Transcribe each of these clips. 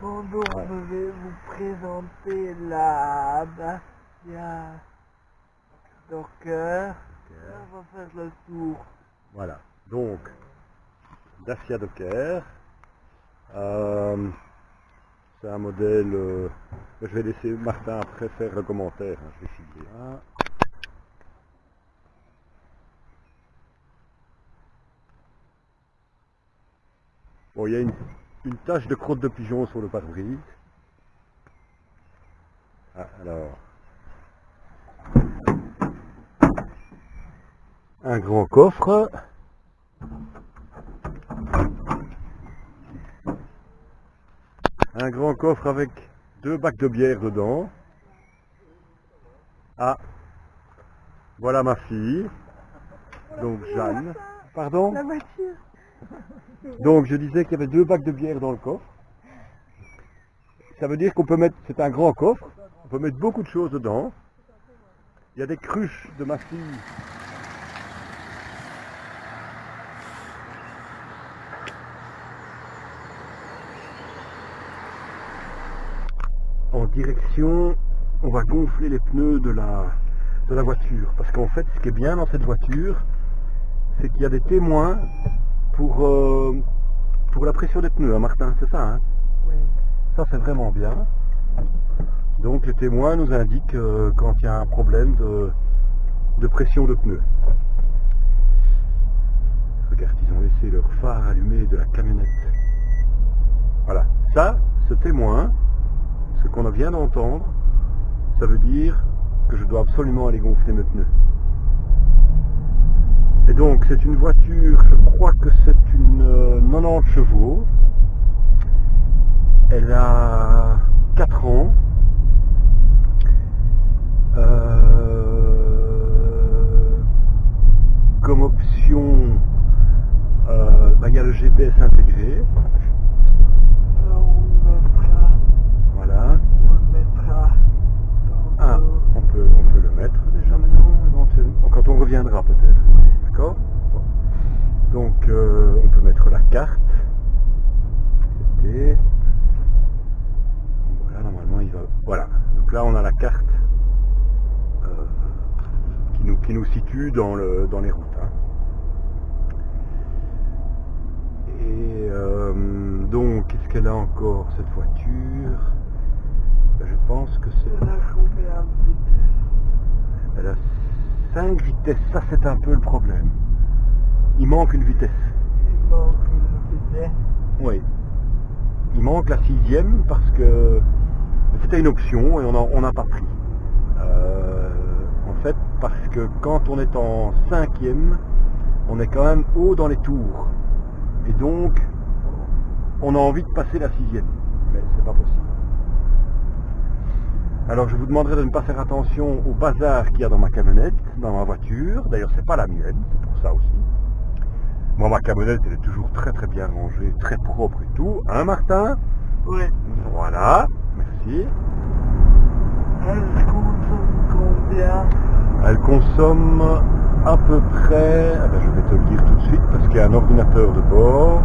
Bonjour, je vais vous présenter la Dacia Docker. On va faire le tour. Voilà, donc Dacia Docker. Euh, c'est un modèle. euh, je vais laisser Martin après faire le commentaire. hein, je vais là. Bon, il y a une, une tache de crotte de pigeon sur le pare-brise. Ah, alors. Un grand coffre. Un grand coffre avec deux bacs de bière dedans. Ah, voilà ma fille. Donc Jeanne. Pardon La voiture Donc je disais qu'il y avait deux bacs de bière dans le coffre. Ça veut dire qu'on peut mettre, c'est un grand coffre, on peut mettre beaucoup de choses dedans. Il y a des cruches de ma fille. En direction, on va gonfler les pneus de la, voiture. Parce qu'en fait, ce qui est bien dans cette voiture, c'est qu'il y a des témoins pour, euh, pour la pression des pneus, hein, Martin, c'est ça hein Oui. Ça, c'est vraiment bien. Donc, les témoins nous indiquent euh, quand il y a un problème de, de pression de pneus. Regarde, ils ont laissé leur phare allumé de la camionnette. Voilà. Ça, ce témoin, ce qu'on vient d'entendre, ça veut dire que je dois absolument aller gonfler mes pneus. Et donc c'est une voiture, je crois que c'est une euh, 90 chevaux. Elle a 4 ans. Euh, comme option, euh, bah, il y a le GPS intégré. Alors on mettra, Voilà. on mettra dans Ah, le- on peut, on peut le mettre déjà maintenant, éventuellement. Quand on reviendra peut-être. D'accord Bon. Donc euh, on peut mettre la carte. C'était. Voilà, normalement il va. Voilà. Donc là on a la carte euh, qui, nous, dans, le, dans les routes. hein. Et euh, donc, qu'est-ce qu'elle a encore cette voiture? Ben, Je pense que c'est. Elle a de vitesse Elle a 5 vitesses, ça c'est un peu le problème. Il manque une vitesse. Il manque une vitesse. Oui. Il manque la sixième parce que c'était une option et on n'a on n'a pas pris. Fait, parce que quand on est en cinquième, on est quand même haut dans les tours. Et donc, on a envie de passer la sixième. Mais c'est pas possible. Alors je vous demanderai de ne pas faire attention au bazar qu'il y a dans ma camionnette, dans ma voiture. D'ailleurs, c'est pas la mienne, c'est pour ça aussi. Moi, ma camionnette, elle est toujours très très bien rangée, très propre et tout. Hein, Martin? Oui. Voilà, merci. Elle combien? Elle consomme à peu près, ah ben, je vais te le dire tout de suite parce qu'il y a un ordinateur de bord.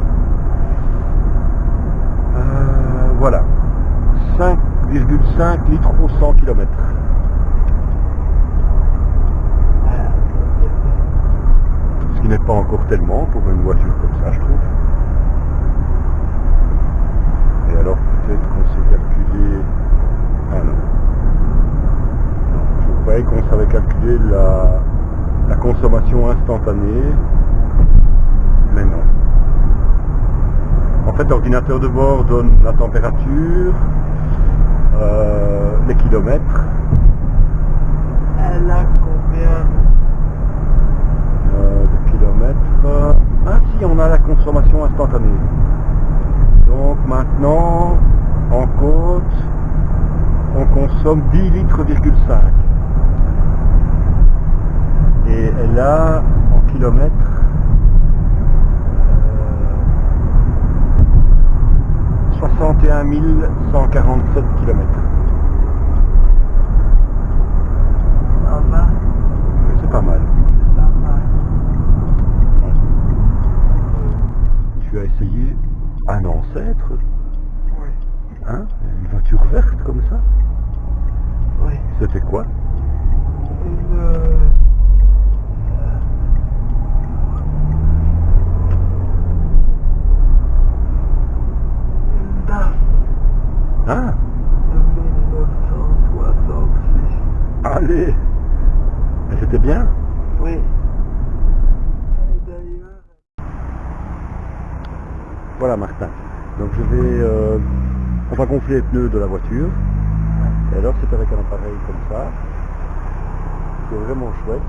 Euh, voilà, 5,5 litres au 100 km. Ce qui n'est pas encore tellement pour une voiture comme ça, je trouve. Et alors peut-être qu'on sait calculer... Ah non. Croyais qu'on savait calculer la, la consommation instantanée. Mais non. En fait, l'ordinateur de bord donne la température, euh, les kilomètres, Elle a combien? Euh, de kilomètres. Ah si, on a la consommation instantanée. Donc maintenant, en côte, on consomme 10 litres,5. Et a en kilomètres euh, 61 147 kilomètres. C'est pas mal. Va. Tu as essayé un ancêtre Oui. Hein Une voiture verte comme ça Oui. C'était quoi Une... euh, Une DAF Ah de 1966. Allez Mais C'était bien Oui. Et d'ailleurs, Voilà Martin. Donc je vais... euh, gonfler les pneus de la voiture. Et alors c'est avec un appareil comme ça, qui est vraiment chouette,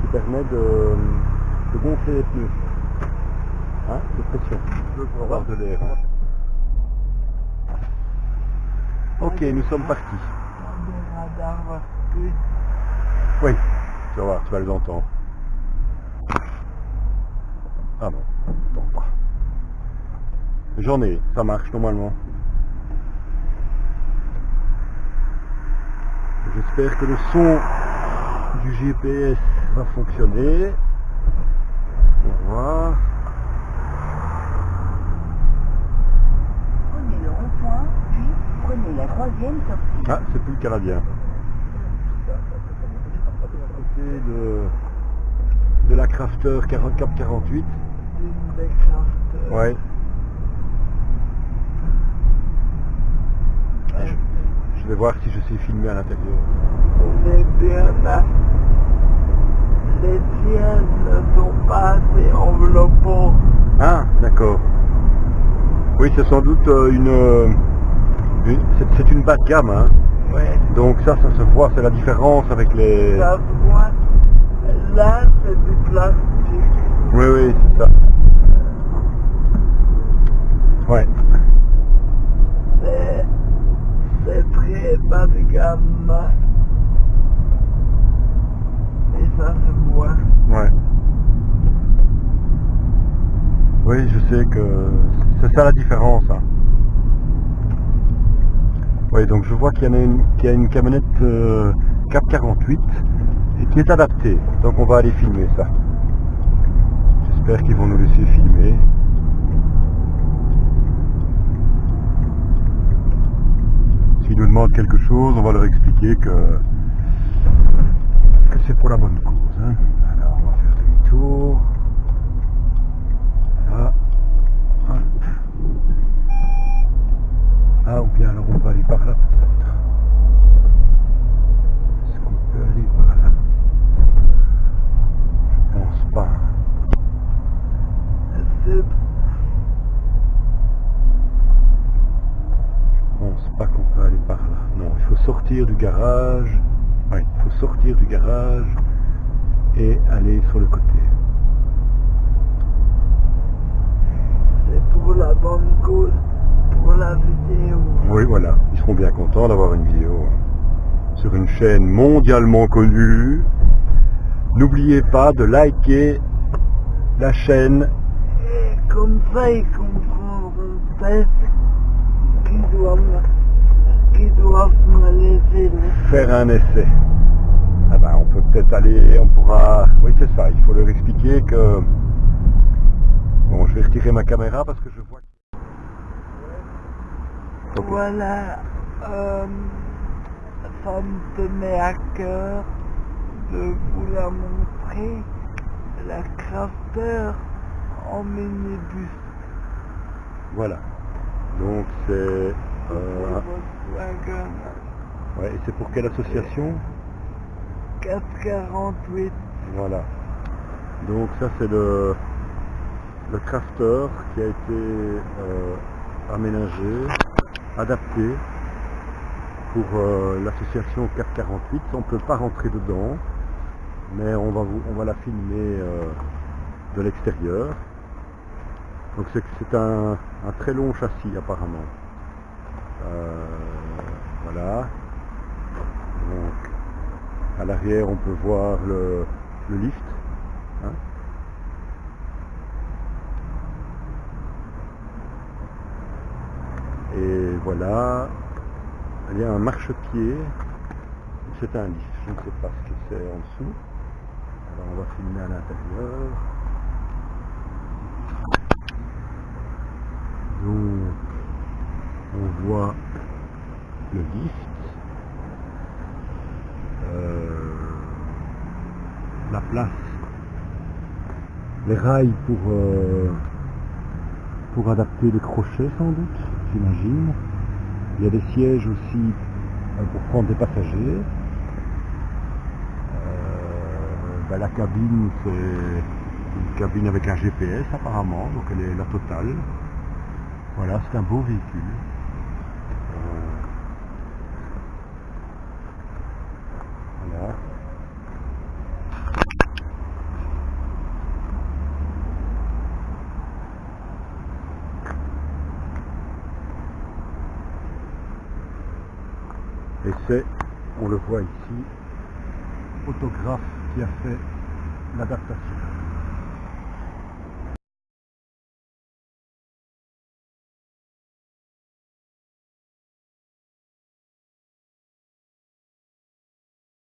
qui permet de, de gonfler les pneus. Hein, de pression. Pour avoir de l'air. hein. Ok, nous sommes partis. Oui, tu vas voir, tu vas les entendre. Ah non. J'en ai, ça marche normalement. J'espère que le son du GPS va fonctionner. On va voir. Prenez le rond-point, puis prenez la troisième sortie. Ah, c'est plus le Canadien. À côté de, de la Crafter 40 Cap 48. d'une des crafters. Ouais. Je, vais voir si je sais filmer à l'intérieur. On est bien là. Les tiennes ne sont pas assez enveloppants. Ah, d'accord. Oui, c'est sans doute euh, une... euh, une- c'est- c'est une bas de gamme, hein. Ouais. Donc ça, ça se voit, c'est la différence avec les... Ça se voit. Là, c'est du plastique. Oui, oui, c'est ça. Ouais. C'est, c'est très bas de gamme. Et ça se voit. Ouais. Que c'est ça la différence. hein. Oui, donc je vois qu'il y en a une, qu'il y a une camionnette euh, Cap 48 et qui est adaptée. Donc on va aller filmer ça. J'espère qu'ils vont nous laisser filmer. S'ils nous demandent quelque chose, on va leur expliquer que, que c'est pour la bonne cause. hein. Alors on va faire demi-tour. Voilà. Hop. Ah, ou bien alors on va aller par là peut-être. Est-ce qu'on peut aller par là Je pense pas. C'est, Je pense pas qu'on peut aller par là. Non, il faut sortir du garage. Oui, il faut sortir du garage et aller sur le côté. c'est pour la bonne cause. Pour la vidéo. Oui, voilà, ils seront bien contents d'avoir une vidéo sur une chaîne mondialement connue. N'oubliez pas de liker la chaîne. Et comme ça, ils comprendront peut-être qu'ils doivent, doivent me laisser faire un essai. Ah ben, on peut peut-être aller, on pourra... Oui, c'est ça, il faut leur expliquer que... Bon, je vais retirer ma caméra parce que je vois... Voilà, euh, ça me tenait à cœur de vous la montrer, la crafter en minibus. Voilà. Donc c'est... euh, ouais, et c'est pour quelle association 448. Voilà. Donc ça c'est le, le crafter qui a été euh, aménagé, adapté pour euh, l'association 448. On ne peut pas rentrer dedans, mais on va, vous, on va la filmer euh, de l'extérieur. Donc c'est c'est un, un très long châssis apparemment. Voilà. Donc à l'arrière on peut voir le, le lift. hein. Et voilà, il y a un marchepied, c'est un lift, je ne sais pas ce que c'est en dessous. Alors on va filmer à l'intérieur. Donc, On voit le lift, euh, la place, les rails pour, euh, pour adapter les crochets sans doute, j'imagine. Il y a des sièges aussi euh, pour prendre des passagers. Ben, la cabine, c'est une cabine avec un GPS apparemment, donc elle est la totale. Voilà, c'est un beau véhicule. Euh, voilà. Et c'est, on le voit ici, photographe qui a fait l'adaptation.